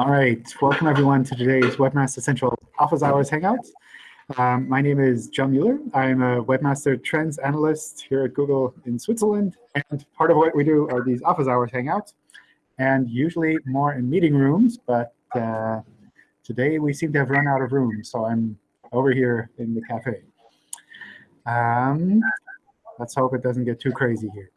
All right, welcome everyone to today's Webmaster Central Office Hours Hangout. Um, my name is John Mueller. I'm a Webmaster Trends Analyst here at Google in Switzerland. And part of what we do are these Office Hours Hangouts, and usually more in meeting rooms. But uh, today we seem to have run out of room, so I'm over here in the cafe. Um, let's hope it doesn't get too crazy here.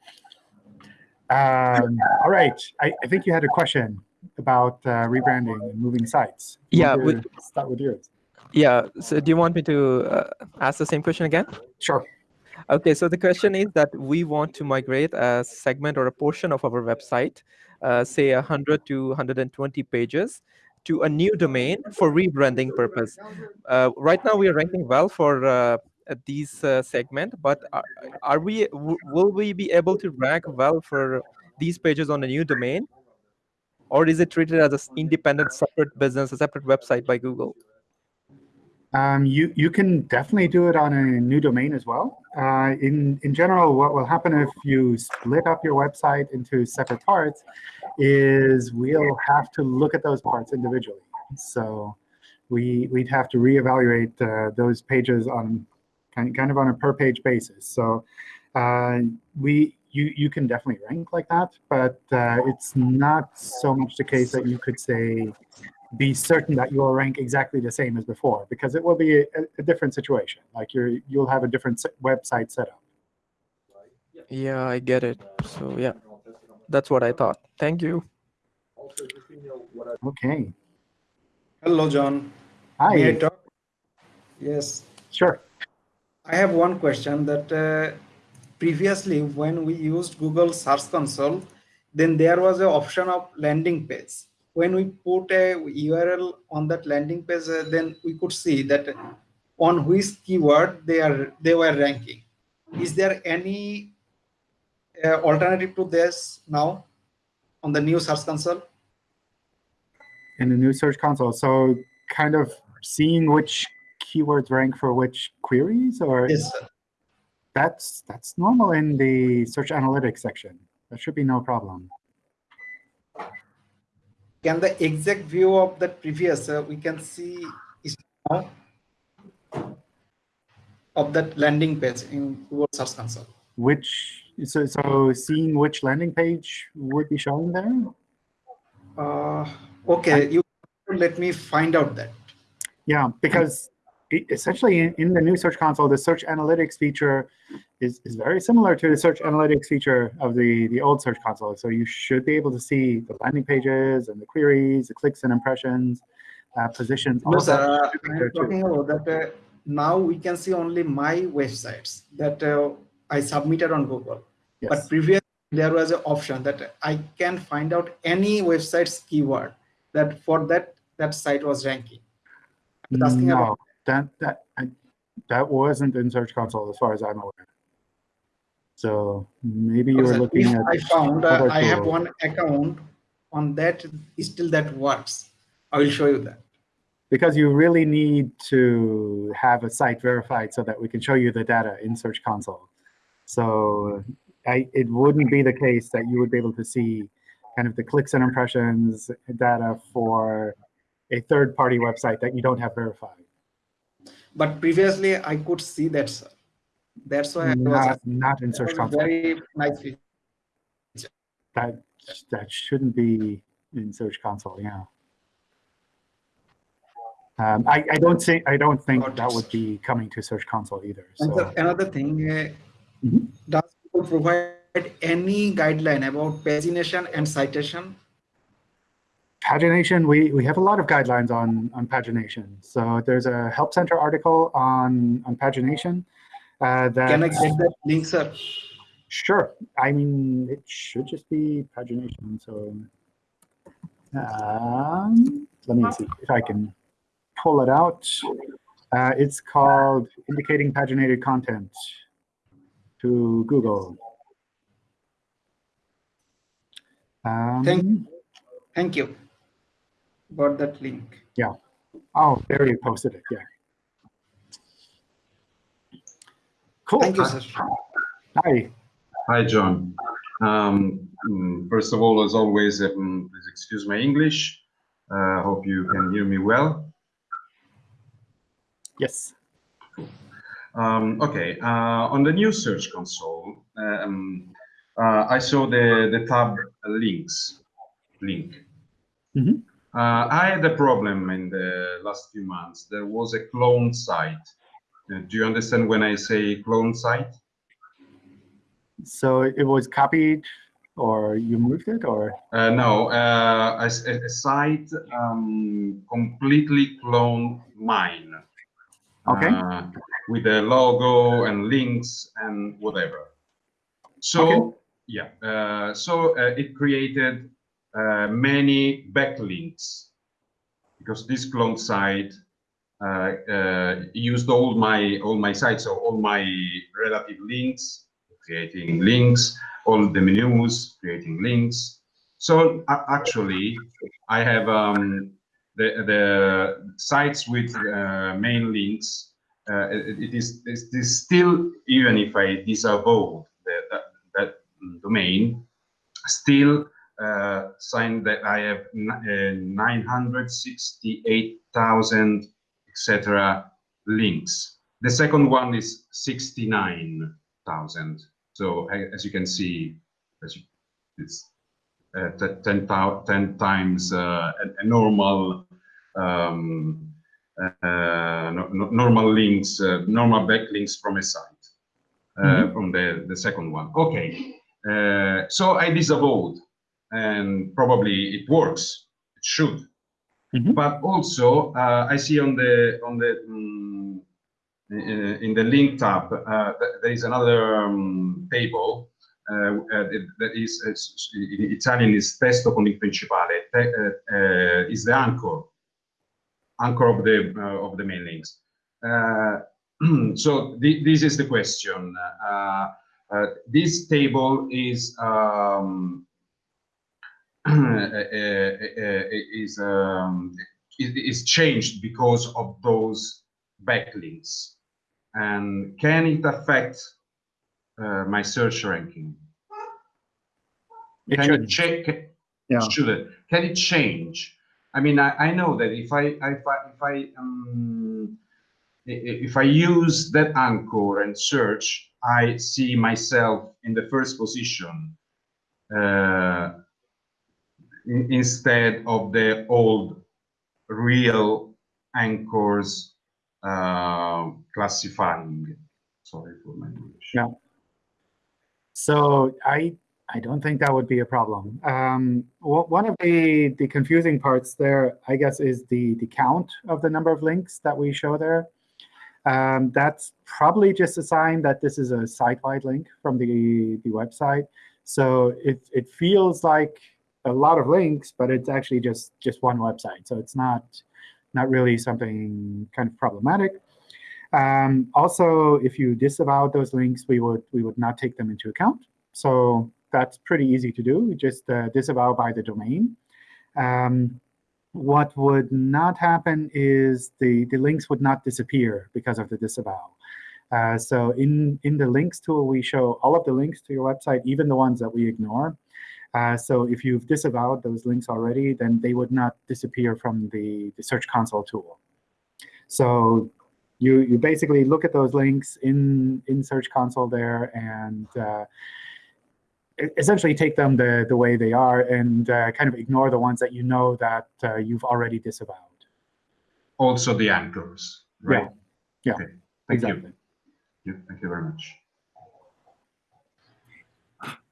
Um, all right, I, I, think you had a question about uh, rebranding and moving sites. Yeah, we, start with yours. Yeah, so do you want me to uh, ask the same question again? Sure. Okay, so the question is that we want to migrate a segment or a portion of our website, uh, say 100 to 120 pages, to a new domain for rebranding purpose. Uh, right now, we are ranking well for uh, these uh, segment, but are, are we will we be able to rank well for these pages on a new domain, or is it treated as an independent, separate business, a separate website by Google? Um, you you can definitely do it on a new domain as well. Uh, in in general, what will happen if you split up your website into separate parts is we'll have to look at those parts individually. So we we'd have to reevaluate uh, those pages on kind kind of on a per page basis. So uh, we you you can definitely rank like that, but uh, it's not so much the case that you could say be certain that you will rank exactly the same as before, because it will be a, a different situation. Like you're, you'll have a different website setup. Yeah, I get it. So yeah, that's what I thought. Thank you. Okay. Hello, John. Hi. May I talk? Yes. Sure. I have one question that uh, previously when we used Google Search Console, then there was an option of landing page when we put a URL on that landing page, uh, then we could see that on which keyword they are they were ranking. Is there any uh, alternative to this now on the new Search Console? In the new Search Console, so kind of seeing which keywords rank for which queries, or yes, sir. That's that's normal in the Search Analytics section. That should be no problem can the exact view of the previous uh, we can see is now of that landing page in Google Search Console. Which so so seeing which landing page would be showing there? Uh, okay, you let me find out that. Yeah, because essentially in, in, the new Search Console, the Search Analytics feature is, is very similar to the Search Analytics feature of the, the old Search Console. So you should be able to see the landing pages and the queries, the clicks and impressions, uh, positions. No, sir, uh, I'm talking about that uh, now we can see only my websites that uh, I submitted on Google. Yes. But previously there was an option that I can find out any website's keyword that for that that site was ranking. Asking no. about that that I, that wasn't in Search Console as far as I'm aware. So maybe you were looking at. I found uh, I have one account on that. Still, that works. I will show you that. Because you really need to have a site verified so that we can show you the data in Search Console. So I, it wouldn't be the case that you would be able to see kind of the clicks and impressions data for a third-party website that you don't have verified. But previously, I could see that, sir. That's why not, I was not in Search Console. Very nice feature. That that shouldn't be in Search Console. Yeah. Um, I, I don't think I don't think that would be coming to Search Console either. So. another thing, uh, mm -hmm. does Google provide any guideline about pagination and citation? Pagination, we, we have a lot of guidelines on, on pagination. So there's a Help Center article on, on pagination. Uh, that, Can I get that link, sir? Sure. I mean, it should just be pagination. So um, let me see if I can pull it out. Uh, it's called Indicating Paginated Content to Google. Um, thank, thank you got that link. Yeah. Oh, there you posted it. Yeah. Cool. Thank you, sir. Hi. Hi, John. Um, mm, first of all, as always, um, please excuse my English. Uh, hope you can hear me well. Yes. Um, okay, uh, on the new Search Console, um, uh, I saw the, the tab links, link. Mm -hmm. I had a problem in the last few months. There was a clone site. Uh, do you understand when I say clone site? So it was copied or you moved it or? Uh, no, uh, a, a, site um, completely cloned mine. Okay. Uh, with a logo and links and whatever. So, okay. yeah, uh, so uh, it created uh, many backlinks because this clone site used all my all my sites, so all my relative links, creating links, all the menus, creating links. So uh, actually, I have um, the the sites with uh, main links. Uh, it, is it is still even if I disavow the, that, that domain, still uh, sign that I have uh, 968,000 etc. links. The second one is 69,000. So as you can see, it's uh, 10, 10 times uh, a, a, normal um, uh, no, normal links, uh, normal backlinks from a site, mm -hmm. from the, the second one. Okay, uh, so I disavowed, and probably it works. It should. Mm -hmm. But also, uh, I see on the on the um, in the link tab, uh, there is another um, table uh, uh, that is in Italian is testo con il principale, Te, is the anchor, anchor of the of the main links. so th this is the question. this table is um, is um, is changed because of those backlinks and can it affect uh, my search ranking? It can should. it check? Yeah. Should it? Can it change? I mean, I, I know that if I if I if I um, if I use that anchor and search, I see myself in the first position uh, instead of the old real anchors uh, classifying. Sorry for my English. Yeah. So I I don't think that would be a problem. Um, one of the the confusing parts there, I guess, is the the count of the number of links that we show there. Um, that's probably just a sign that this is a site-wide link from the the website. So it it feels like a lot of links, but it's actually just just one website. So it's not not really something kind of problematic. Um, also, if you disavow those links, we would we would not take them into account. So that's pretty easy to do. Just uh, disavow by the domain. Um, what would not happen is the, the links would not disappear because of the disavow. Uh, so in, in the links tool, we show all of the links to your website, even the ones that we ignore. Uh, so if you've disavowed those links already, then they would not disappear from the, the Search Console tool. So you, you basically look at those links in, in Search Console there and uh, essentially take them the, the way they are and uh, kind of ignore the ones that you know that uh, you've already disavowed. Also the anchors, right? Yeah, yeah okay. Thank exactly. you. Yeah, thank you very much.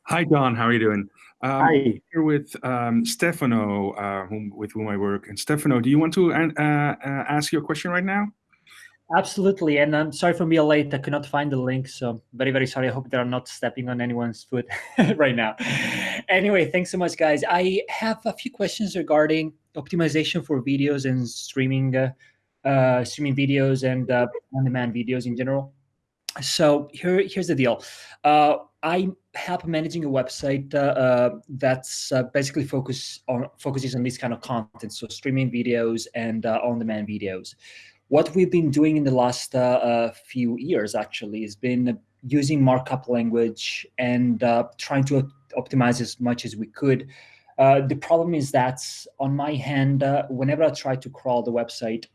Hi, Don. How are you doing? Um, Hi. Here with um, Stefano, uh, whom, with whom I work. And Stefano, do you want to uh, uh, ask your question right now? Absolutely. And I'm sorry for being late. I could not find the link. So very, very sorry. I hope they're not stepping on anyone's foot right now. Anyway, thanks so much, guys. I have a few questions regarding optimization for videos and streaming, uh, uh, streaming videos and uh, on-demand videos in general. So here, here's the deal. I help managing a website uh, uh, that's uh, basically focus on focuses on this kind of content, so streaming videos and uh, on-demand videos. What we've been doing in the last uh, uh, few years actually has been using markup language and trying to optimize as much as we could the problem is that on my hand, whenever I try to crawl the website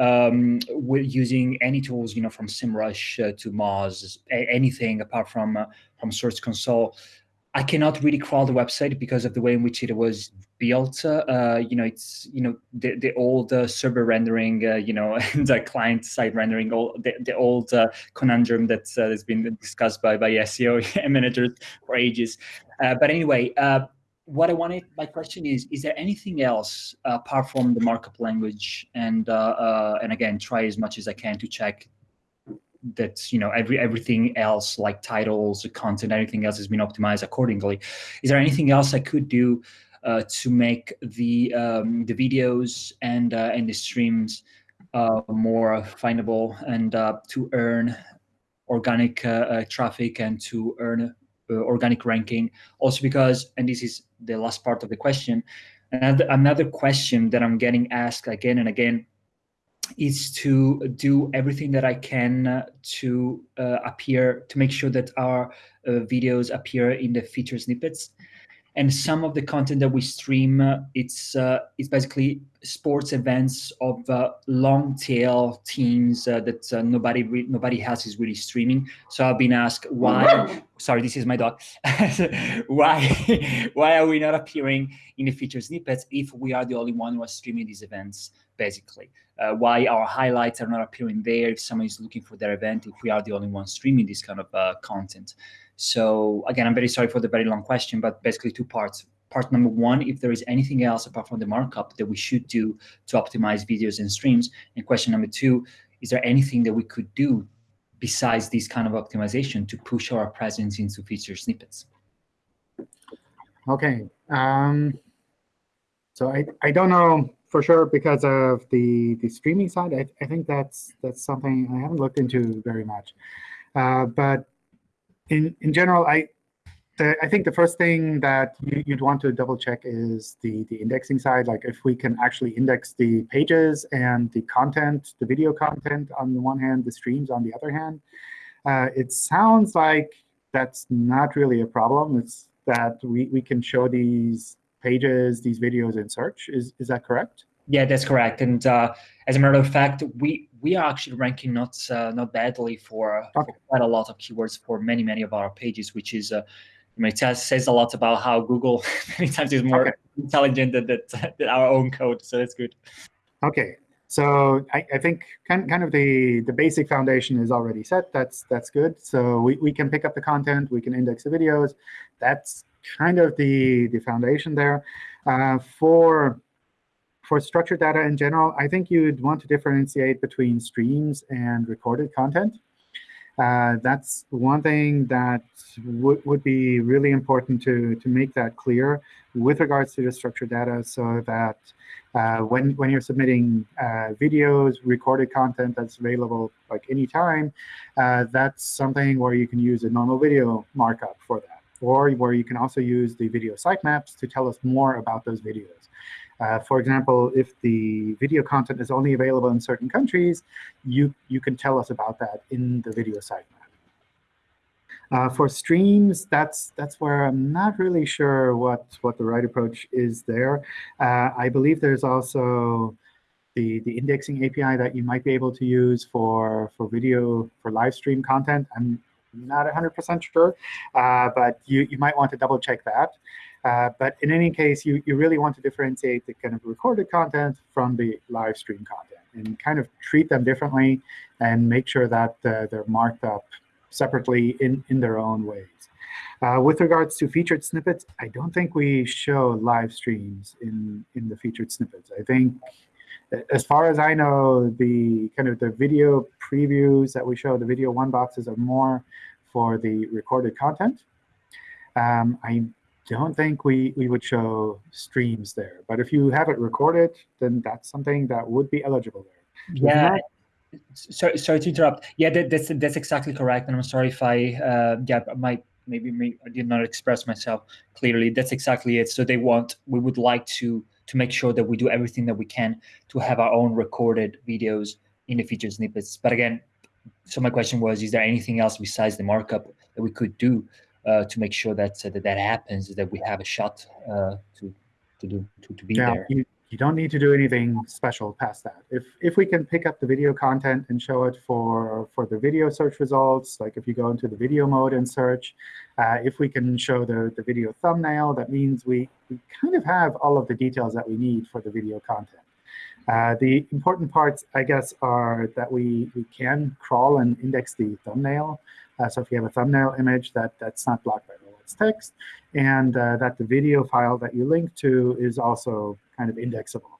um, with using any tools, you know, from SEMrush uh, to Moz, anything apart from uh, from Search Console, I cannot really crawl the website because of the way in which it was built. Uh, you know, it's you know the the old uh, server rendering, uh, you know, and client side rendering, all the, the old uh, conundrum that's uh, that's been discussed by by SEO managers for ages. Uh, but anyway, what I wanted, my question is: Is there anything else apart from the markup language? And and again, try as much as I can to check that you know every everything else like titles content everything else has been optimized accordingly is there anything else i could do uh, to make the um, the videos and uh, and the streams uh, more findable and uh, to earn organic uh, uh, traffic and to earn organic ranking also because and this is the last part of the question another another question that i'm getting asked again and again is to do everything that I can uh, to uh, appear, to make sure that our uh, videos appear in the feature snippets. And some of the content that we stream, uh, it's uh, it's basically sports events of uh, long tail teams that nobody nobody else is really streaming. So I've been asked why. sorry, this is my dog. why why are we not appearing in the feature snippets if we are the only one who are streaming these events? Basically, uh, why our highlights are not appearing there if someone is looking for their event if we are the only one streaming this kind of uh, content. So again, I'm very sorry for the very long question, but basically two parts. Part number one, if there is anything else apart from the markup that we should do to optimize videos and streams. And question number two, is there anything that we could do besides this kind of optimization to push our presence into feature snippets? Okay. Um, so I, I don't know for sure because of the, the streaming side. I, I think that's that's something I haven't looked into very much. Uh, but in in general, I the, I think the first thing that you, would want to double check is the the indexing side. Like if we can actually index the pages and the content, the video content on the one hand, the streams on the other hand. Uh, it sounds like that's not really a problem. It's that we, we can show these pages, these videos in search. Is, is that correct? Yeah, that's correct. And uh, as a matter of fact, we we are actually ranking not uh, not badly for, okay. for, quite a lot of keywords for many many of our pages, which is uh, it says a lot about how Google many times is more okay. intelligent than, than, than our own code. So that's good. Okay, so I, I, think kind, kind of the, the basic foundation is already set. That's that's good. So we, we can pick up the content. We can index the videos. That's kind of the, the foundation there. Uh, for for structured data in general, I think you'd want to differentiate between streams and recorded content. Uh, that's one thing that would, would be really important to, to make that clear with regards to the structured data so that uh, when, when you're submitting uh, videos, recorded content that's available like anytime, uh, that's something where you can use a normal video markup for that, or where you can also use the video sitemaps to tell us more about those videos. Uh, for example, if the video content is only available in certain countries, you, you can tell us about that in the video sitemap. Uh, for streams, that's that's where I'm not really sure what what the right approach is there. Uh, I believe there's also the the indexing API that you might be able to use for for video for live stream content. I'm not 100% sure, uh, but you you might want to double check that. Uh, but in any case, you, you really want to differentiate the kind of recorded content from the live stream content and kind of treat them differently and make sure that uh, they're marked up separately in, in their own ways. Uh, with regards to featured snippets, I don't think we show live streams in, in the featured snippets. I think, as far as I know, the kind of the video previews that we show, the video one boxes are more for the recorded content. Um, I don't think we, we would show streams there. But if you have it recorded, then that's something that would be eligible there. Yeah. Sorry, sorry to interrupt. Yeah, that, that's that's exactly correct. And I'm sorry if I uh, yeah my maybe me, I did not express myself clearly. That's exactly it. So they want we would like to to make sure that we do everything that we can to have our own recorded videos in the feature snippets. But again, so my question was, is there anything else besides the markup that we could do to make sure that, uh, that that happens, that we have a shot uh, to to do to, to be yeah, there. You, you don't need to do anything special past that. If if we can pick up the video content and show it for for the video search results, like if you go into the video mode and search, uh, if we can show the the video thumbnail, that means we we kind of have all of the details that we need for the video content. Uh, the important parts, I guess, are that we, we can crawl and index the thumbnail. So if you have a thumbnail image, that, that's not blocked by robots.txt, and uh, that the video file that you link to is also kind of indexable.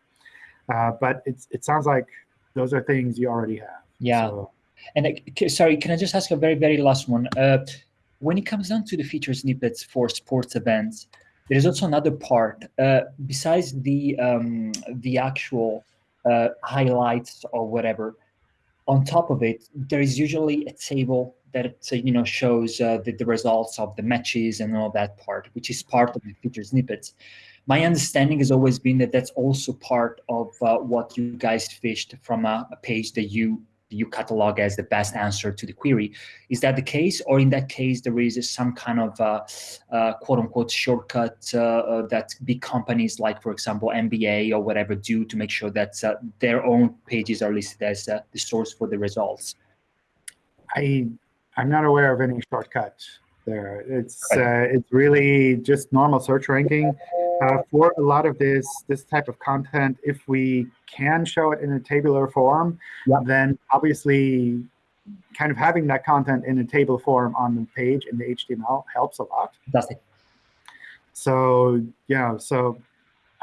Uh, but it's, it sounds like those are things you already have. Yeah. So, And uh, sorry, can I just ask a very, very last one? Uh, when it comes down to the feature snippets for sports events, there is also another part uh, besides the um, the actual uh, highlights or whatever. On top of it, there is usually a table that you know shows uh, the, the results of the matches and all that part, which is part of the feature snippets. My understanding has always been that that's also part of uh, what you guys fished from a, a page that you you catalog as the best answer to the query. Is that the case, or in that case there is some kind of uh, uh, quote unquote shortcut uh, uh, that big companies like, for example, NBA or whatever do to make sure that their own pages are listed as the source for the results? I I'm not aware of any shortcut there. It's uh, it's really just normal search ranking. Uh, for a lot of this this type of content, if we can show it in a tabular form, then obviously kind of having that content in a table form on the page in the HTML helps a lot. Fantastic. So yeah, so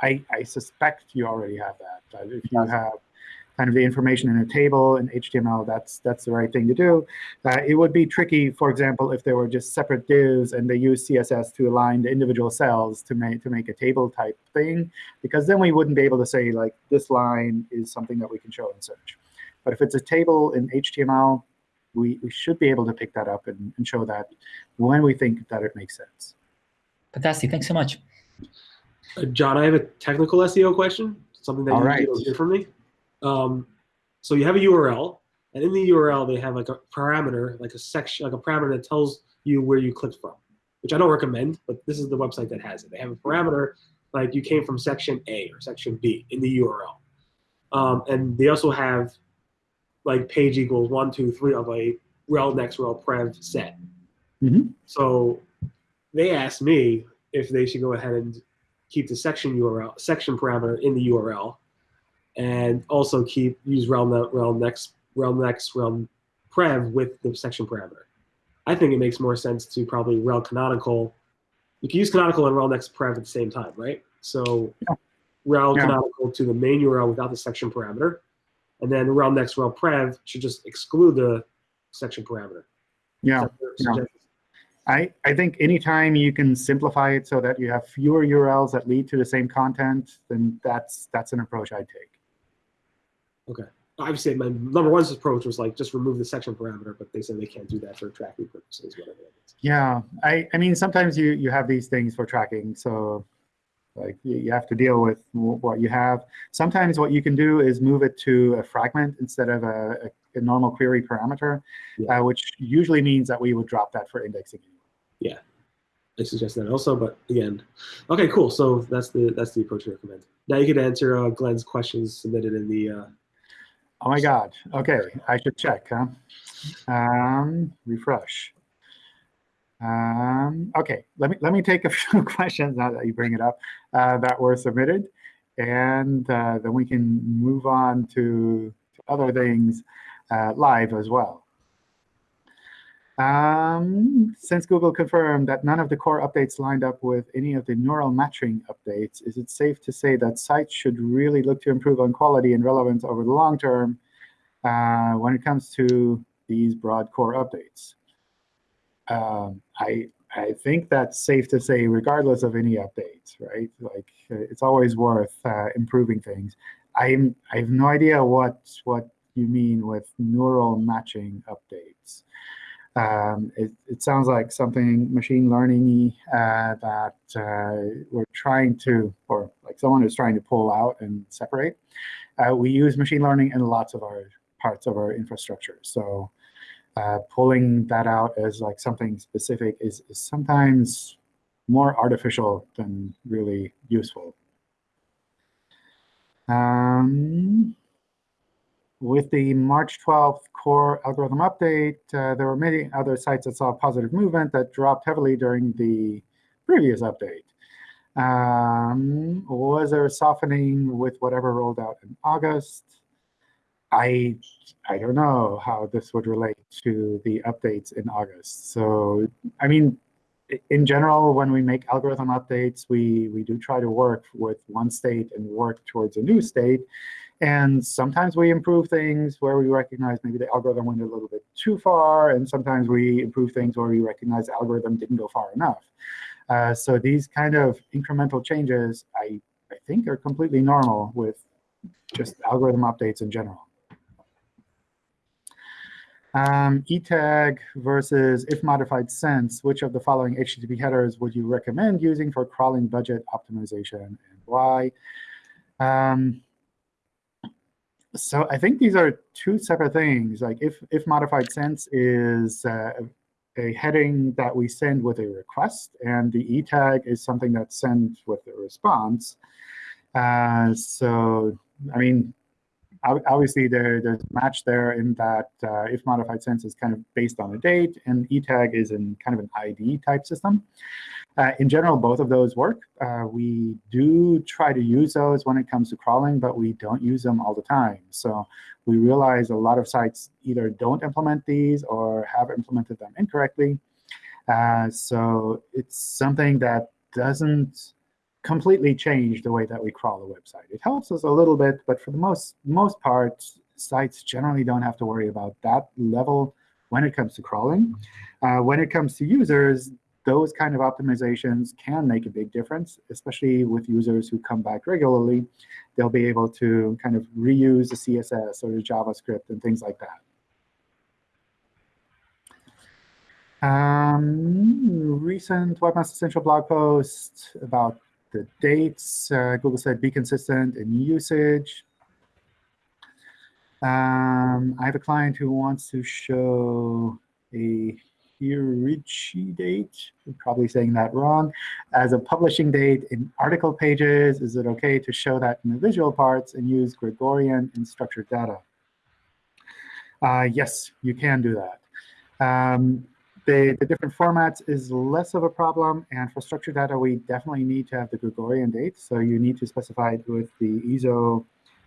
I, I suspect you already have that. If you have kind of the information in a table in HTML, that's that's the right thing to do. Uh, it would be tricky, for example, if there were just separate divs and they use CSS to align the individual cells to make to make a table type thing, because then we wouldn't be able to say like this line is something that we can show in search. But if it's a table in HTML, we, we should be able to pick that up and, and show that when we think that it makes sense. Fantastic. Thanks so much. Uh, John, I have a technical SEO question, something that All you right. don't hear from me. Um, so you have a URL, and in the URL they have like a parameter, like a section, like a parameter that tells you where you clicked from, which I don't recommend, but this is the website that has it. They have a parameter like you came from section A or section B in the URL, um, and they also have like page equals one, two, three of a rel next rel prev set. Mhm. So they asked me if they should go ahead and keep the section URL section parameter in the URL, and also keep use rel ne- rel next rel next rel prev with the section parameter. I think it makes more sense to probably rel canonical. You can use canonical and rel next prev at the same time, right? So Yeah. rel Yeah. canonical to the main URL without the section parameter, and then rel next rel prev should just exclude the section parameter. Yeah. Is that your yeah. I, I think anytime you can simplify it so that you have fewer URLs that lead to the same content, then that's that's an approach I'd take. Obviously my number one's approach was like just remove the section parameter, but they said they can't do that for tracking purposes, whatever. Yeah, I, I mean sometimes you you have these things for tracking, so like you, you have to deal with what you have. Sometimes what you can do is move it to a fragment instead of a, a, a normal query parameter, Yeah. uh, which usually means that we would drop that for indexing. Yeah, I suggest that also, but again, okay, cool. So that's the that's the approach I recommend. Now you can answer uh, Glenn's questions submitted in the. Uh, Oh my God. Okay, I should check, huh? Um, refresh. Um, okay, let me let me take a few questions now that you bring it up uh, that were submitted, and uh, then we can move on to, to other things uh, live as well. Um, since Google confirmed that none of the core updates lined up with any of the neural matching updates, is it safe to say that sites should really look to improve on quality and relevance over the long term uh, when it comes to these broad core updates? Um, I I think that's safe to say, regardless of any updates, right? Like it's always worth uh, improving things. I'm I have no idea what what you mean with neural matching updates. Um, it, it sounds like something machine learning uh, that uh, we're trying to, or like someone is trying to pull out and separate. Uh, we use machine learning in lots of our parts of our infrastructure. So uh, pulling that out as like something specific is, is sometimes more artificial than really useful. Um, with the March 12th core algorithm update, uh, there were many other sites that saw positive movement that dropped heavily during the previous update. Um, was there softening with whatever rolled out in August? I I don't know how this would relate to the updates in August. So I mean, in general, when we make algorithm updates, we we do try to work with one state and work towards a new state. And sometimes we improve things where we recognize maybe the algorithm went a little bit too far. And sometimes we improve things where we recognize the algorithm didn't go far enough. Uh, so these kind of incremental changes, I, I think, are completely normal with just algorithm updates in general. Um, eTag versus if modified since, which of the following HTTP headers would you recommend using for crawling budget optimization and why? Um, so I think these are two separate things. Like if, if modified since is uh, a heading that we send with a request, and the e tag is something that's sent with a response. Uh, so, I mean, obviously there, there's a match there in that uh, if modified since is kind of based on a date, and etag is in kind of an ID type system. Uh, in general, both of those work. Uh, we do try to use those when it comes to crawling, but we don't use them all the time. So we realize a lot of sites either don't implement these or have implemented them incorrectly. Uh, so it's something that doesn't completely change the way that we crawl a website. It helps us a little bit, but for the most, most part, sites generally don't have to worry about that level when it comes to crawling. Uh, when it comes to users, those kind of optimizations can make a big difference, especially with users who come back regularly. They'll be able to kind of reuse the CSS or the JavaScript and things like that. Um, recent Webmaster Central blog post about the dates. Uh, Google said be consistent in usage. Um, I have a client who wants to show a Hirichi date, I'm probably saying that wrong, as a publishing date in article pages. Is it OK to show that in the visual parts and use Gregorian in structured data? Uh, yes, you can do that. Um, the, the different formats is less of a problem. And for structured data, we definitely need to have the Gregorian date. So you need to specify it with the ISO,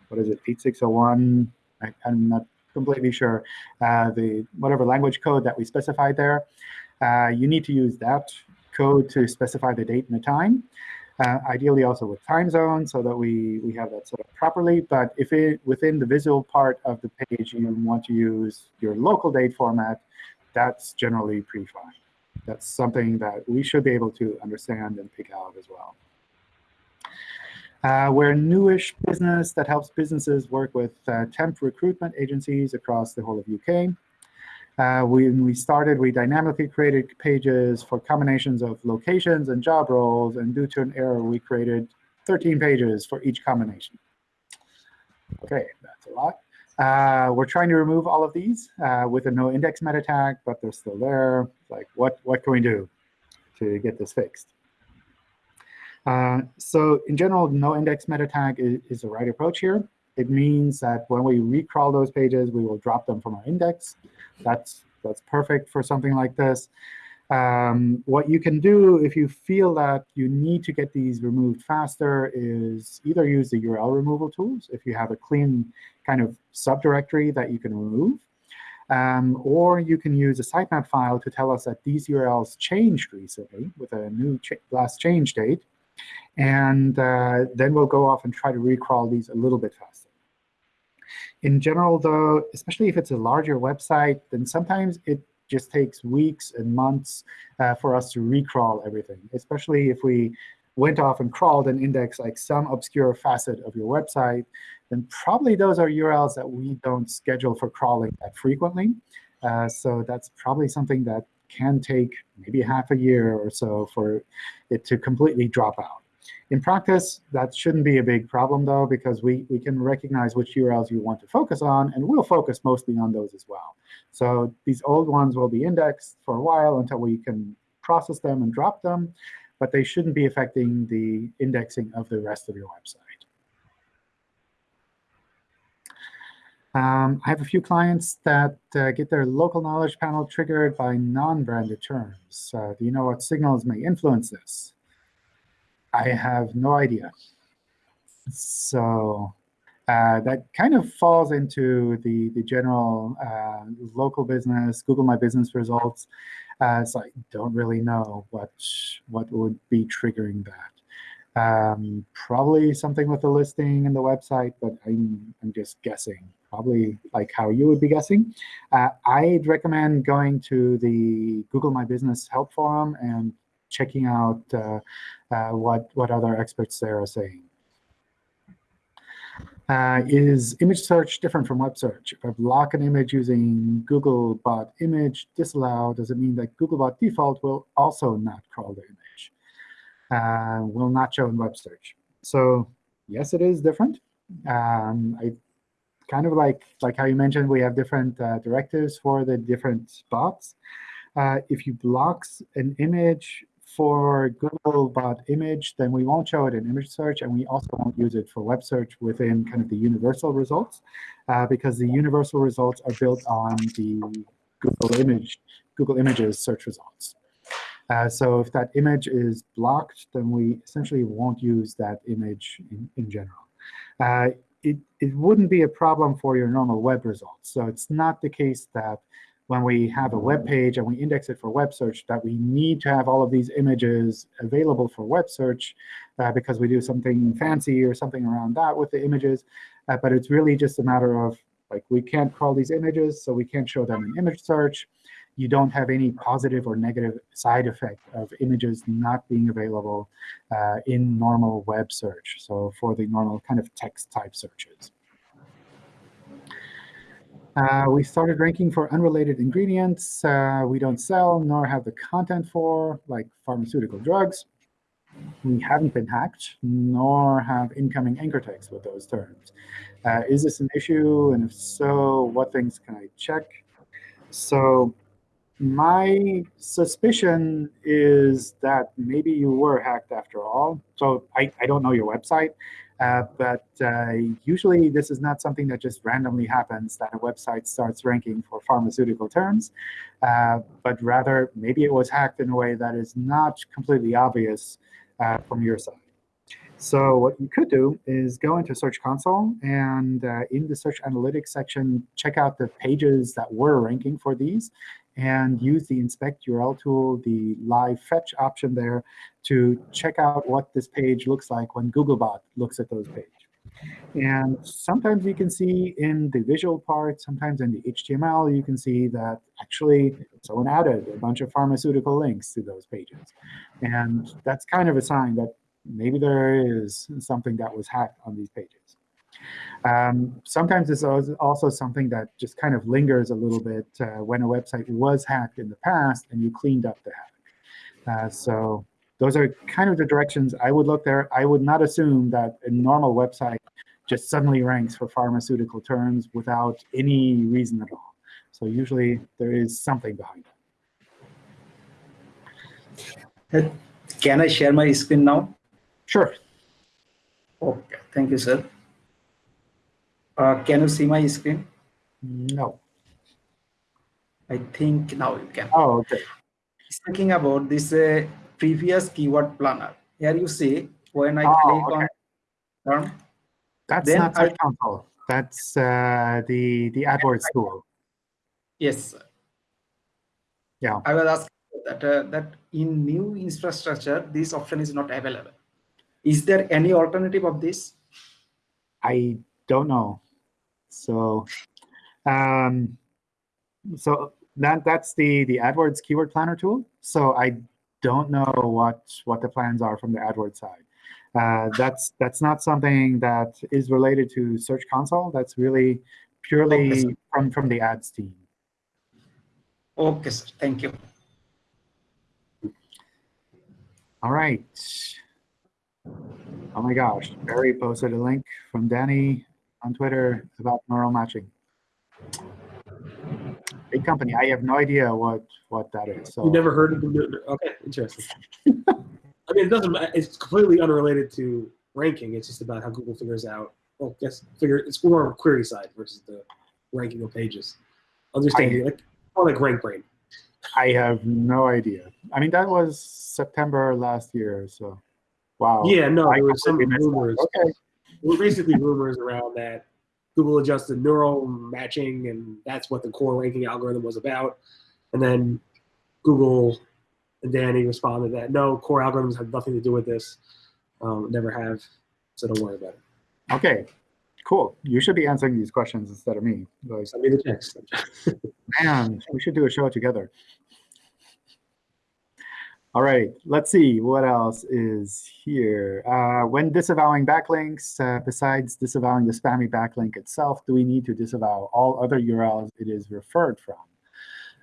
what is it, 8601. I, I'm not completely sure, uh, the whatever language code that we specified there. Uh, you need to use that code to specify the date and the time. Uh, ideally also with time zone so that we, we have that set up properly. But if it within the visual part of the page you want to use your local date format, that's generally pretty fine. That's something that we should be able to understand and pick out as well. Uh, we're a newish business that helps businesses work with uh, temp recruitment agencies across the whole of UK. Uh, when we started, we dynamically created pages for combinations of locations and job roles. And due to an error, we created 13 pages for each combination. OK, that's a lot. Uh, we're trying to remove all of these uh, with a no index meta tag, but they're still there. Like, what, what can we do to get this fixed? Uh, so in general, no index meta tag is, is, the right approach here. It means that when we recrawl those pages, we will drop them from our index. That's, that's perfect for something like this. Um, what you can do if you feel that you need to get these removed faster is either use the URL removal tools if you have a clean kind of subdirectory that you can remove, um, or you can use a sitemap file to tell us that these URLs changed recently with a new ch last change date. And uh, then we'll go off and try to recrawl these a little bit faster. In general, though, especially if it's a larger website, then sometimes it just takes weeks and months uh, for us to recrawl everything, especially if we went off and crawled and indexed like some obscure facet of your website, then probably those are URLs that we don't schedule for crawling that frequently. Uh, so that's probably something that can take maybe half a year or so for it to completely drop out. In practice, that shouldn't be a big problem, though, because we, we can recognize which URLs you want to focus on, and we'll focus mostly on those as well. So these old ones will be indexed for a while until we can process them and drop them, but they shouldn't be affecting the indexing of the rest of your website. Um, I have a few clients that uh, get their local knowledge panel triggered by non-branded terms. Uh, do you know what signals may influence this? I have no idea. So uh, that kind of falls into the, the general uh, local business, Google My Business results. Uh, so I don't really know what, what would be triggering that. Um, probably something with the listing and the website, but I'm, I'm just guessing. Probably like how you would be guessing. Uh, I'd recommend going to the Google My Business help forum and checking out uh, uh, what, what other experts there are saying. Uh, is image search different from web search? If I block an image using Googlebot image disallow, does it mean that Googlebot default will also not crawl the image? Uh, will not show in web search. So yes, it is different. Um, I kind of like like how you mentioned, we have different uh, directives for the different bots. Uh, if you block an image for Googlebot image, then we won't show it in image search, and we also won't use it for web search within kind of the universal results, uh, because the universal results are built on the Google image Google Images search results. Uh, so if that image is blocked, then we essentially won't use that image in, in general. Uh, it, it wouldn't be a problem for your normal web results. So it's not the case that when we have a web page and we index it for web search, that we need to have all of these images available for web search uh, because we do something fancy or something around that with the images. Uh, but it's really just a matter of, like, we can't crawl these images, so we can't show them in image search you don't have any positive or negative side effect of images not being available uh, in normal web search, so for the normal kind of text type searches. Uh, we started ranking for unrelated ingredients uh, we don't sell nor have the content for, like pharmaceutical drugs. We haven't been hacked, nor have incoming anchor text with those terms. Uh, is this an issue? And if so, what things can I check? So my suspicion is that maybe you were hacked after all. So I, I don't know your website, uh, but uh, usually this is not something that just randomly happens, that a website starts ranking for pharmaceutical terms, uh, but rather maybe it was hacked in a way that is not completely obvious uh, from your side. So what you could do is go into Search Console and uh, in the Search Analytics section, check out the pages that were ranking for these and use the inspect URL tool, the live fetch option there, to check out what this page looks like when Googlebot looks at those pages. And sometimes you can see in the visual part, sometimes in the HTML, you can see that actually someone added a bunch of pharmaceutical links to those pages. And that's kind of a sign that maybe there is something that was hacked on these pages. Um, sometimes it's also something that just kind of lingers a little bit uh, when a website was hacked in the past and you cleaned up the hack. Uh, so those are kind of the directions I would look there. I would not assume that a normal website just suddenly ranks for pharmaceutical terms without any reason at all. So usually there is something behind it. Can I share my screen now? Sure. Okay, thank you, sir. Uh, can you see my screen? No. I think now you can. Oh, okay. Speaking about this uh, previous keyword planner, here you see when I oh, click okay. on term, That's Then not Search Console. That's uh, the the AdWords tool. yes, sir. Yeah. I was asking that uh, that in new infrastructure this option is not available. Is there any alternative of this? I don't know. So, um, so that that's the the AdWords keyword planner tool. So I don't know what what the plans are from the AdWords side. Uh, that's that's not something that is related to Search Console. That's really purely Okay, from from the ads team. Okay, sir. Thank you. All right. Oh my gosh, Barry posted a link from Danny on Twitter about neural matching. Big company. I have no idea what what that is. So You never heard of it? Okay, interesting. I mean, it doesn't. It's completely unrelated to ranking. It's just about how Google figures out. Well, I guess figure it's more on the query side versus the ranking of pages. Understanding, like, or like RankBrain. I have no idea. I mean, that was September last year, so wow. Yeah, no, there were some completely missed that. rumors. Okay. There were basically rumors around that Google adjusted neural matching, and that's what the core ranking algorithm was about. And then Google and Danny responded that no, core algorithms have nothing to do with this. Um, never have, so don't worry about it. Okay, cool. You should be answering these questions instead of me. Like, Send me the text. man, we should do a show together. All right, let's see what else is here. Uh, when disavowing backlinks, uh, besides disavowing the spammy backlink itself, do we need to disavow all other URLs it is referred from?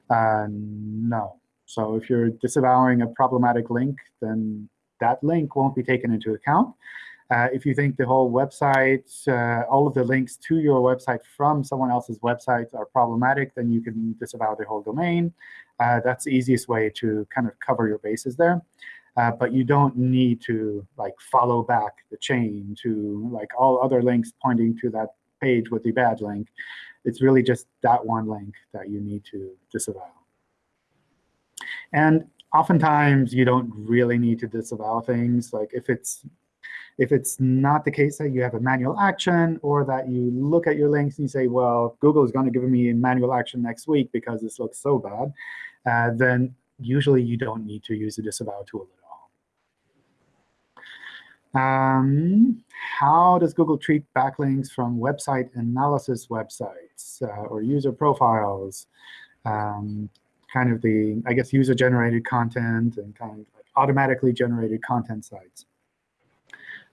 Uh, no. So if you're disavowing a problematic link, then that link won't be taken into account. Uh, if you think the whole website, uh, all of the links to your website from someone else's website are problematic, then you can disavow the whole domain. Uh, that's the easiest way to kind of cover your bases there. Uh, but you don't need to like follow back the chain to like all other links pointing to that page with the bad link. It's really just that one link that you need to disavow. And oftentimes, you don't really need to disavow things. Like if it's if it's not the case that you have a manual action or that you look at your links and you say, well, Google is going to give me a manual action next week because this looks so bad, uh, then usually you don't need to use the disavow tool at all. Um, how does Google treat backlinks from website analysis websites uh, or user profiles? Um, kind of the, I guess, user-generated content and kind of automatically generated content sites.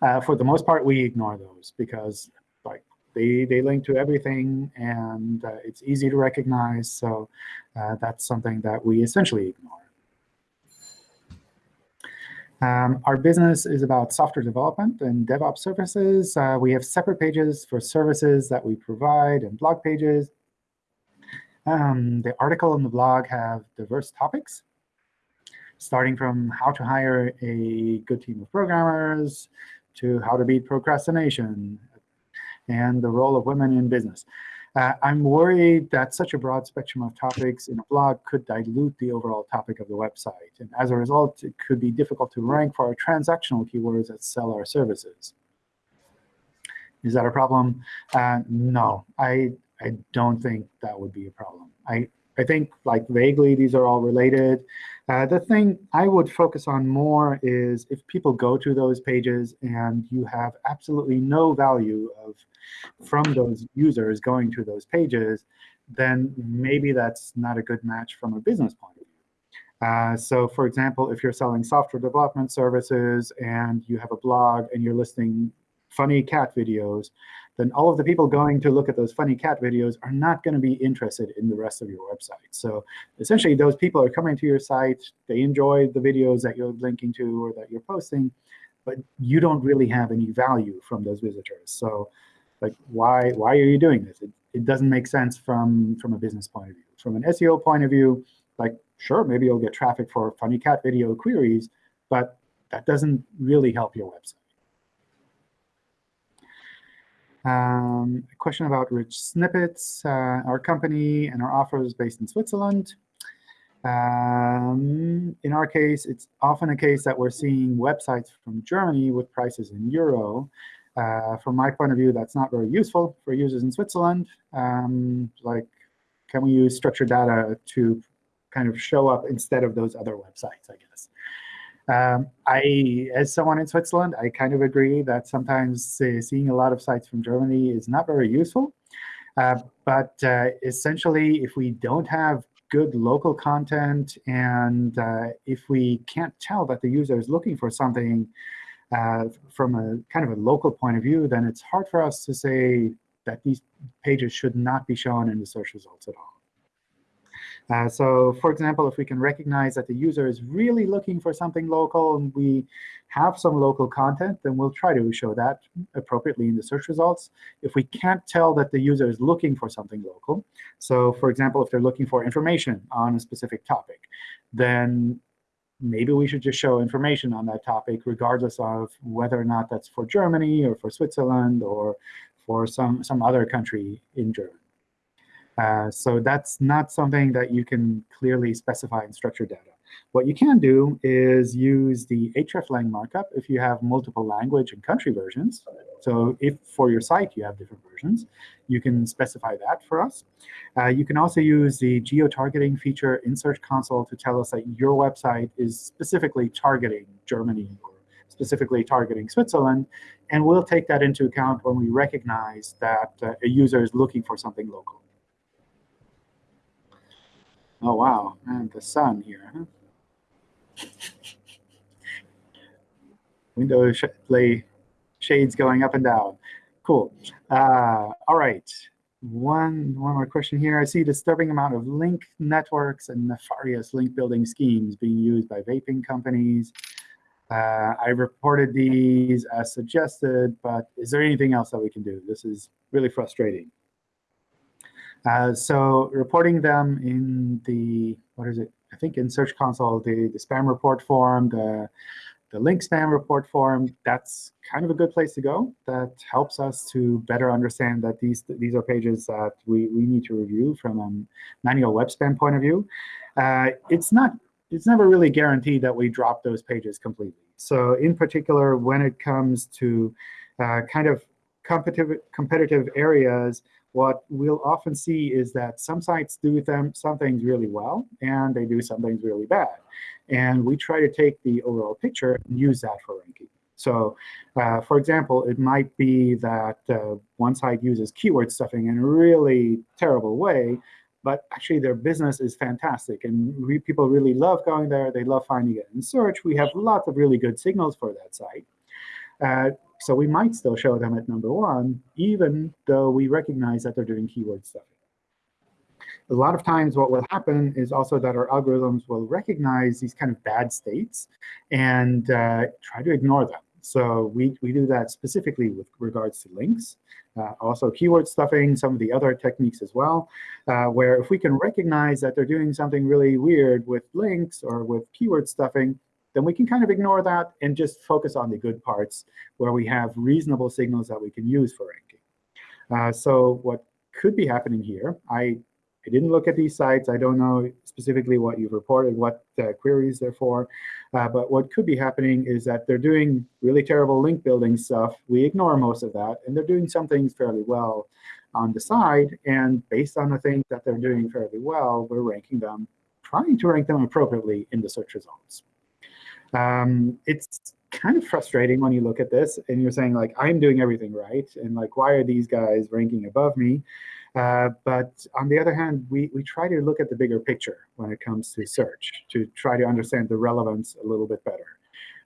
Uh, for the most part, we ignore those because like they, they link to everything and uh, it's easy to recognize. So uh, that's something that we essentially ignore. Um, our business is about software development and DevOps services. Uh, we have separate pages for services that we provide and blog pages. Um, the article and the blog have diverse topics, starting from how to hire a good team of programmers to how to beat procrastination and the role of women in business. Uh, I'm worried that such a broad spectrum of topics in a blog could dilute the overall topic of the website. And as a result, it could be difficult to rank for our transactional keywords that sell our services. Is that a problem? Uh, no, I, I don't think that would be a problem. I, I think like vaguely these are all related. Uh, the thing I would focus on more is if people go to those pages and you have absolutely no value of from those users going to those pages, then maybe that's not a good match from a business point of view. Uh, so for example, if you're selling software development services and you have a blog and you're listing funny cat videos, then all of the people going to look at those funny cat videos are not going to be interested in the rest of your website. So essentially, those people are coming to your site. They enjoy the videos that you're linking to or that you're posting, but you don't really have any value from those visitors. So like, why, why are you doing this? It, it doesn't make sense from, from a business point of view. From an SEO point of view, like, sure, maybe you'll get traffic for funny cat video queries, but that doesn't really help your website. Um, a question about rich snippets. Uh, our company and our offer is based in Switzerland. Um, in our case, it's often a case that we're seeing websites from Germany with prices in euro. Uh, from my point of view, that's not very useful for users in Switzerland. Um, like, can we use structured data to kind of show up instead of those other websites, I guess. Um, I, as someone in Switzerland, I kind of agree that sometimes uh, seeing a lot of sites from Germany is not very useful. Uh, but uh, essentially, if we don't have good local content and uh, if we can't tell that the user is looking for something uh, from a kind of a local point of view, then it's hard for us to say that these pages should not be shown in the search results at all. Uh, so for example, if we can recognize that the user is really looking for something local and we have some local content, then we'll try to show that appropriately in the search results. If we can't tell that the user is looking for something local, so for example, if they're looking for information on a specific topic, then maybe we should just show information on that topic regardless of whether or not that's for Germany or for Switzerland or for some, some other country in Germany. Uh, so that's not something that you can clearly specify in structured data. What you can do is use the hreflang markup if you have multiple language and country versions. So if for your site you have different versions, you can specify that for us. Uh, you can also use the geo-targeting feature in Search Console to tell us that your website is specifically targeting Germany or specifically targeting Switzerland. And we'll take that into account when we recognize that uh, a user is looking for something local. Oh, wow. And the sun here. Huh? Window sh play shades going up and down. Cool. Uh, all right. One, one more question here. I see a disturbing amount of link networks and nefarious link building schemes being used by vaping companies. Uh, I reported these as suggested, but is there anything else that we can do? This is really frustrating. Uh, so reporting them in the, what is it? I think in Search Console, the, the spam report form, the, the link spam report form, that's kind of a good place to go. That helps us to better understand that these, these are pages that we, we need to review from a manual web spam point of view. Uh, it's not it's never really guaranteed that we drop those pages completely. So in particular, when it comes to uh, kind of competitive, competitive areas, what we'll often see is that some sites do them, some things really well, and they do some things really bad. And we try to take the overall picture and use that for ranking. So uh, for example, it might be that uh, one site uses keyword stuffing in a really terrible way, but actually their business is fantastic. And we, people really love going there. They love finding it in search. We have lots of really good signals for that site. Uh, so we might still show them at number one, even though we recognize that they're doing keyword stuffing. A lot of times what will happen is also that our algorithms will recognize these kind of bad states and uh, try to ignore them. So we, we do that specifically with regards to links, uh, also keyword stuffing, some of the other techniques as well, uh, where if we can recognize that they're doing something really weird with links or with keyword stuffing, then we can kind of ignore that and just focus on the good parts where we have reasonable signals that we can use for ranking. Uh, so what could be happening here, I, I didn't look at these sites. I don't know specifically what you've reported, what queries they're for. Uh, but what could be happening is that they're doing really terrible link building stuff. We ignore most of that. And they're doing some things fairly well on the side. And based on the things that they're doing fairly well, we're ranking them, trying to rank them appropriately in the search results. Um, it's kind of frustrating when you look at this and you're saying, like, I'm doing everything right. And like, why are these guys ranking above me? Uh, but on the other hand, we, we try to look at the bigger picture when it comes to search to try to understand the relevance a little bit better.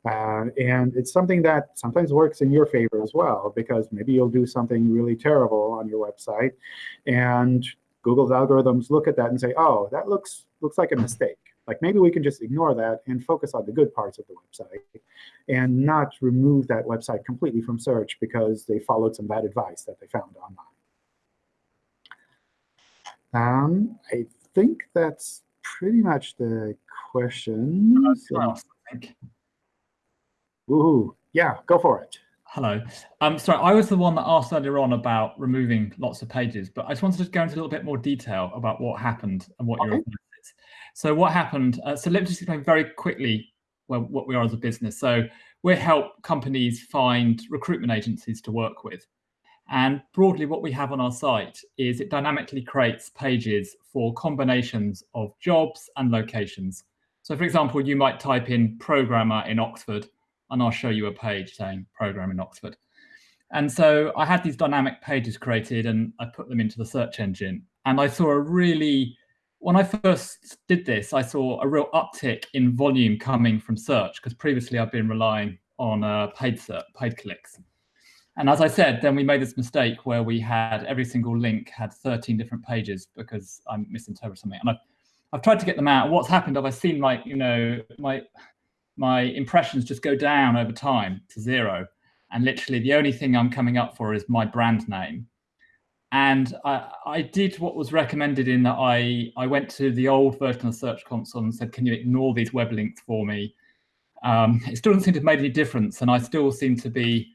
Uh, and it's something that sometimes works in your favor as well, because maybe you'll do something really terrible on your website, and Google's algorithms look at that and say, oh, that looks looks like a mistake. Like maybe we can just ignore that and focus on the good parts of the website and not remove that website completely from search because they followed some bad advice that they found online. Um, I think that's pretty much the question. Ooh, yeah, go for it. Hello. Um, sorry, I was the one that asked earlier on about removing lots of pages, but I just wanted to go into a little bit more detail about what happened and what okay. So what happened? Uh, so let me just explain very quickly well, what we are as a business. So we help companies find recruitment agencies to work with. And broadly, what we have on our site is it dynamically creates pages for combinations of jobs and locations. So for example, you might type in programmer in Oxford, and I'll show you a page saying program in Oxford. And so I had these dynamic pages created and I put them into the search engine. And I saw a really when I first did this, I saw a real uptick in volume coming from search because previously I've been relying on uh, paid search, paid clicks. And as I said, then we made this mistake where we had every single link had 13 different pages because I misinterpreted something. And I've, I've tried to get them out. What's happened? I've seen like, you know, my, my impressions just go down over time to zero. And literally the only thing I'm coming up for is my brand name and I, I, did what was recommended in that I, I went to the old version of Search Console and said, can you ignore these web links for me? Um, it still doesn't seem to have made any difference. And I still seem to be,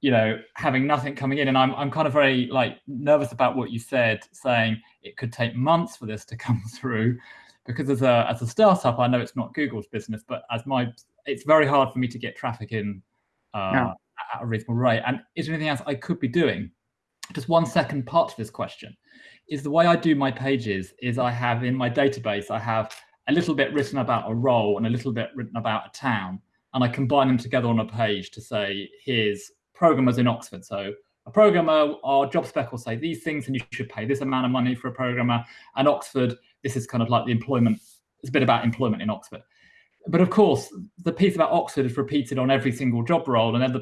you know, having nothing coming in. And I'm, I'm kind of very like nervous about what you said, saying it could take months for this to come through. Because as a, as a startup, I know it's not Google's business, but as my, it's very hard for me to get traffic in uh, Yeah. at a reasonable rate. And is there anything else I could be doing? Just one second part to this question is the way I do my pages is I have in my database, I have a little bit written about a role and a little bit written about a town. And I combine them together on a page to say, here's programmers in Oxford. So a programmer, our job spec will say these things and you should pay this amount of money for a programmer. And Oxford, this is kind of like the employment, it's a bit about employment in Oxford. But of course, the piece about Oxford is repeated on every single job role and then the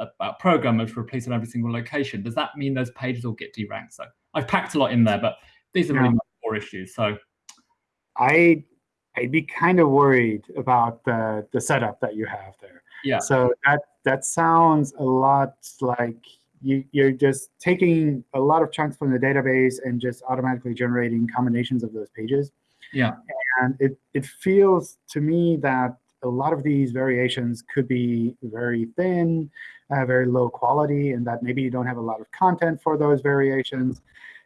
about programmers repeated on every single location. Does that mean those pages all get deranked? So I've packed a lot in there, but these are really Yeah. my core issues. So I I'd be kind of worried about the the setup that you have there. yeah, So that that sounds a lot like you you're just taking a lot of chunks from the database and just automatically generating combinations of those pages. yeah, And it it feels to me that a lot of these variations could be very thin, uh, very low quality, and that maybe you don't have a lot of content for those variations.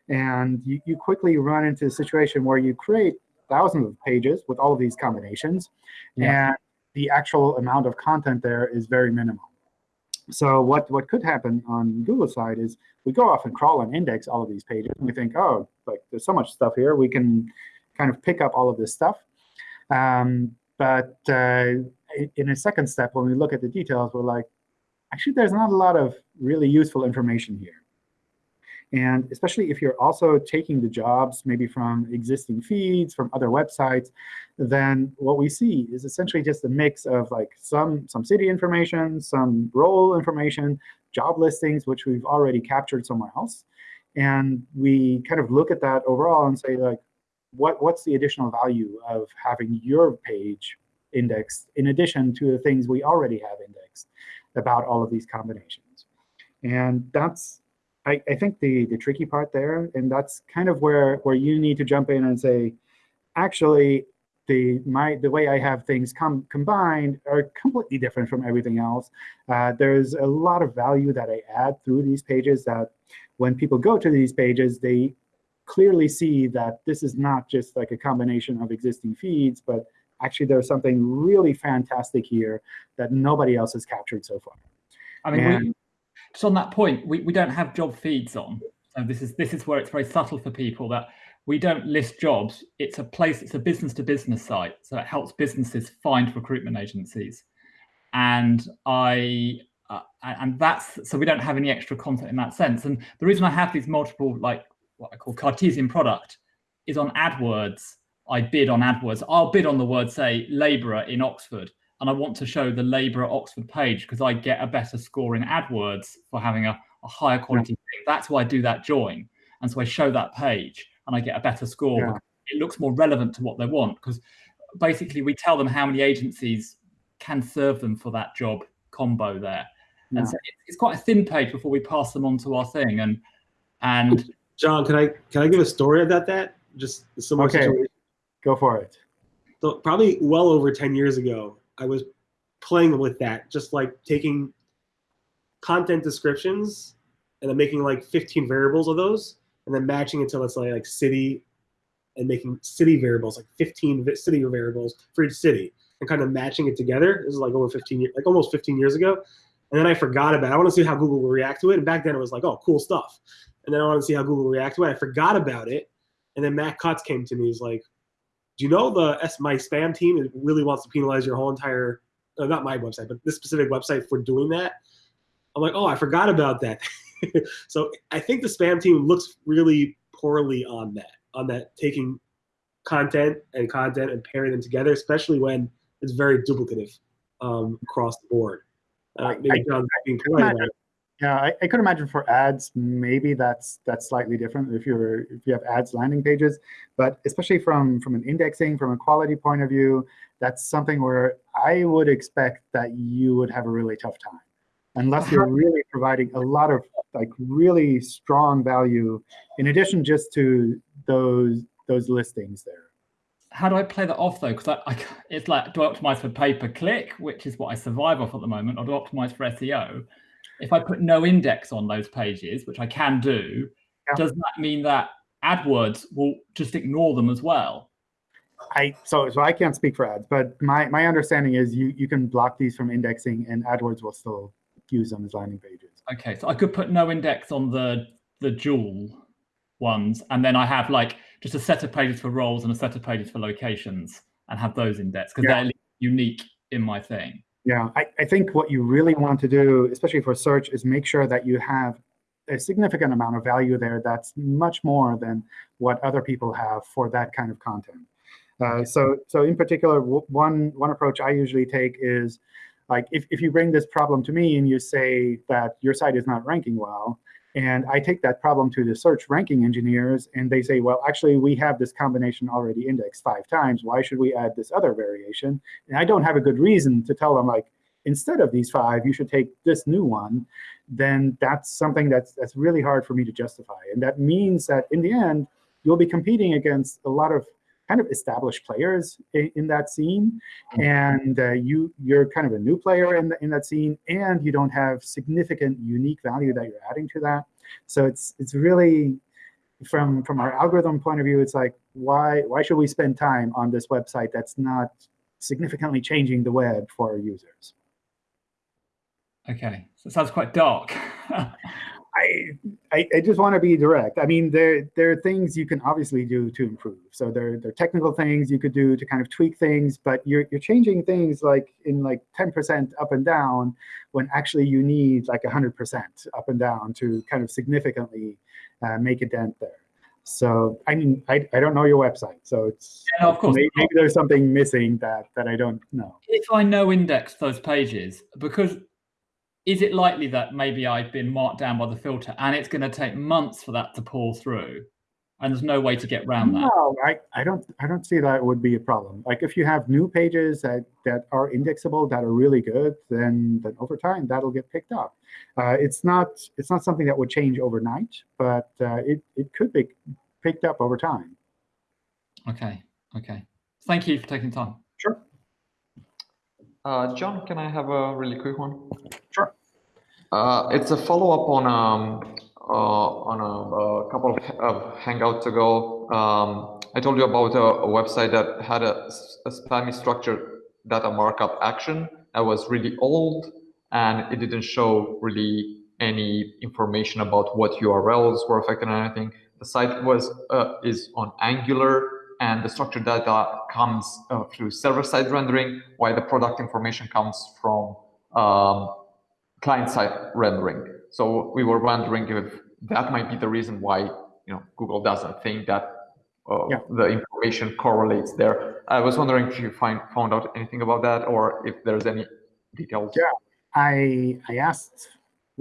And you, you quickly run into a situation where you create thousands of pages with all of these combinations, Yeah. and the actual amount of content there is very minimal. So what, what could happen on Google side is we go off and crawl and index all of these pages, and we think, oh, like there's so much stuff here, we can kind of pick up all of this stuff. Um, but uh, in a second step, when we look at the details, we're like, actually, there's not a lot of really useful information here. And especially if you're also taking the jobs maybe from existing feeds, from other websites, then what we see is essentially just a mix of like some, some city information, some role information, job listings, which we've already captured somewhere else. And we kind of look at that overall and say, like, what, what's the additional value of having your page indexed in addition to the things we already have indexed about all of these combinations? And that's, I, I think, the, the tricky part there. And that's kind of where, where you need to jump in and say, actually, the, my, the way I have things com combined are completely different from everything else. Uh, there's a lot of value that I add through these pages that when people go to these pages, they clearly see that this is not just like a combination of existing feeds, but actually there's something really fantastic here that nobody else has captured so far. I mean, Yeah. we, just on that point, we, we don't have job feeds on. So this is this is where it's very subtle for people that we don't list jobs. It's a place, it's a business to business site. So it helps businesses find recruitment agencies. And I uh, and that's so we don't have any extra content in that sense. And the reason I have these multiple like what I call Cartesian product is on AdWords. I bid on AdWords. I'll bid on the word say labourer in Oxford and I want to show the labourer Oxford page because I get a better score in AdWords for having a, a higher quality thing. That's why I do that join. And so I show that page and I get a better score. Yeah. It looks more relevant to what they want because basically we tell them how many agencies can serve them for that job combo there. Yeah. And so it's quite a thin page before we pass them on to our thing. And and John, can I can I give a story about that? Just similar Okay. situation. Go for it. So probably well over 10 years ago, I was playing with that, just like taking content descriptions and then making like 15 variables of those and then matching it to let's say like city and making city variables, like 15 city variables for each city and kind of matching it together. This is like over 15 years, like almost 15 years ago. And then I forgot about it. I want to see how Google will react to it. And back then it was like, oh, cool stuff. And then I want to see how Google react to it. I forgot about it. And then Matt Cutts came to me. He's like, do you know the S my spam team is- really wants to penalize your whole entire uh, not my website but this specific website for doing that? I'm like oh i forgot about that. So i think the spam team looks really poorly on that on that taking content and content and pairing them together especially when it's very duplicative um, across the board. Uh, maybe I- John's being polite it. Yeah, I, I could imagine for ads, maybe that's that's slightly different if you're if you have ads landing pages, but especially from from an indexing, from a quality point of view, that's something where I would expect that you would have a really tough time, unless you're uh-huh. really providing a lot of like really strong value in addition just to those those listings there. how do I play that off though? Because I, I, it's like, do I optimize for pay per click, which is what I survive off at the moment, or do I optimize for SEO? If I put no index on those pages, which I can do, Yeah. does that mean that AdWords will just ignore them as well? I so so I can't speak for ads, but my my understanding is you you can block these from indexing, and AdWords will still use them as landing pages. Okay, so I could put no index on the the dual ones, and then I have like just a set of pages for roles and a set of pages for locations, and have those indexed because Yeah. they're unique in my thing. Yeah, I, I think what you really want to do, especially for search, is make sure that you have a significant amount of value there that's much more than what other people have for that kind of content. Uh, so, so in particular, one one approach I usually take is like if, if you bring this problem to me and you say that your site is not ranking well, and I take that problem to the search ranking engineers, and they say, well, actually, we have this combination already indexed five times. Why should we add this other variation? And I don't have a good reason to tell them, like, instead of these five, you should take this new one. Then that's something that's that's really hard for me to justify. And that means that in the end, you'll be competing against a lot of kind of established players in, that scene, and uh, you you're kind of a new player in the, in that scene, and you don't have significant unique value that you're adding to that. So it's it's really from from our algorithm point of view, it's like why why should we spend time on this website that's not significantly changing the web for our users? Okay, so it sounds quite dark. I, I, I just want to be direct. I mean, there there are things you can obviously do to improve. So there, there are technical things you could do to kind of tweak things, but you're you're changing things like in like 10% up and down when actually you need like 100% up and down to kind of significantly uh, make a dent there. So I mean, I, I don't know your website, so it's Yeah, no, of course. maybe, maybe there's something missing that that I don't know. if I no index those pages, because is it likely that maybe I've been marked down by the filter and it's going to take months for that to pull through, and there's no way to get around that? No, I, I don't I don't see that would be a problem. Like if you have new pages that, that are indexable that are really good, then then over time that'll get picked up. Uh, it's not it's not something that would change overnight, but uh, it it could be picked up over time. Okay, okay. Thank you for taking time. Sure. Uh, John, can I have a really quick one? Sure. Uh, it's a follow-up on um, uh, on a, a couple of, Hangouts ago. Um, I told you about a, a website that had a spammy structured data markup action that was really old, and it didn't show really any information about what URLs were affected or anything. The site was uh, is on Angular, and the structured data comes uh, through server-side rendering, while the product information comes from um, client-side rendering. So we were wondering if that might be the reason why you know Google doesn't think that uh, Yeah. the information correlates there. I was wondering if you find found out anything about that, or if there's any details. Yeah. I I asked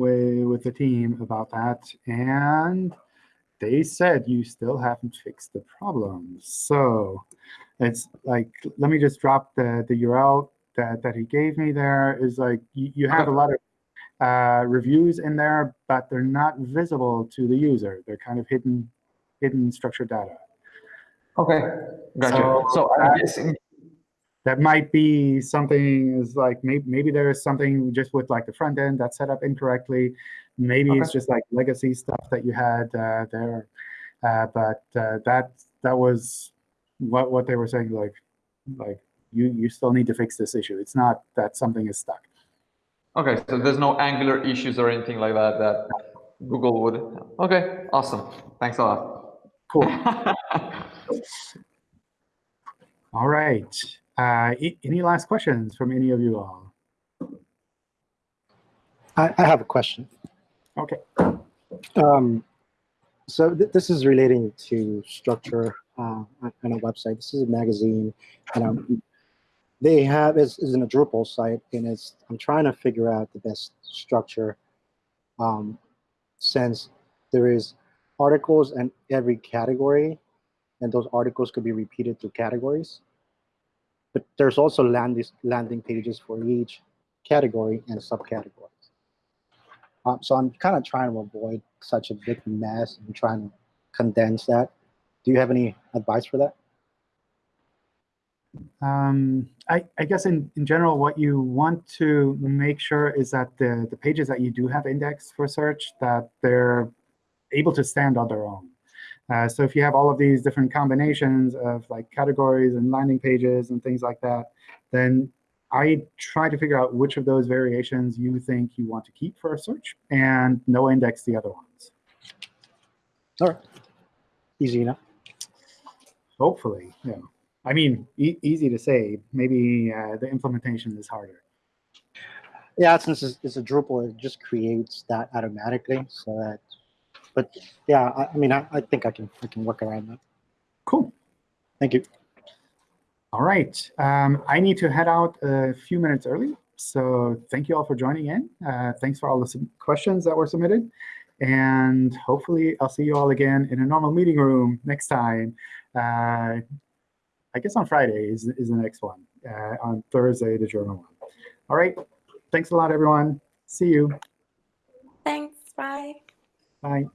with with the team about that, and they said you still haven't fixed the problem. So it's like let me just drop the the URL that that he gave me. There is like you, you have a lot of uh, reviews in there, but they're not visible to the user. They're kind of hidden hidden structured data. Okay, gotcha. So, So, I'm guessing. that might be something is like maybe maybe there is something just with like the front end that's set up incorrectly maybe it's just like legacy stuff that you had uh, there uh, but uh, that that was what what they were saying like like you you still need to fix this issue it's not that something is stuck Okay, so there's no Angular issues or anything like that that Google would. Okay, awesome. Thanks a lot. cool all right uh, a- any last questions from any of you all I, I have a question. Okay Um, so th- this is relating to structure uh, on a website. This is a magazine, and um, they have is is in a Drupal site, and it's I'm trying to figure out the best structure, um, since there is articles in every category, and those articles could be repeated through categories. But there's also landing landing pages for each category and subcategories. Um, so I'm kind of trying to avoid such a big mess and trying to condense that. Do you have any advice for that? Um, I, I guess in, in general, what you want to make sure is that the, the pages that you do have indexed for search, that they're able to stand on their own. Uh, so if you have all of these different combinations of like categories and landing pages and things like that, then I try to figure out which of those variations you think you want to keep for a search and no index the other ones. All right. Easy enough. Hopefully, yeah. I mean, e easy to say. Maybe uh, the implementation is harder. Yeah, since it's, it's a Drupal, it just creates that automatically. So that, but yeah, I, I mean, I, I think I can I can work around that. Cool. Thank you. All right. Um, I need to head out a few minutes early. So thank you all for joining in. Uh, thanks for all the questions that were submitted. And hopefully I'll see you all again in a normal meeting room next time. Uh, I guess on Friday is, is the next one. Uh, on Thursday, the German one. All right. Thanks a lot, everyone. See you. Thanks. Bye. Bye.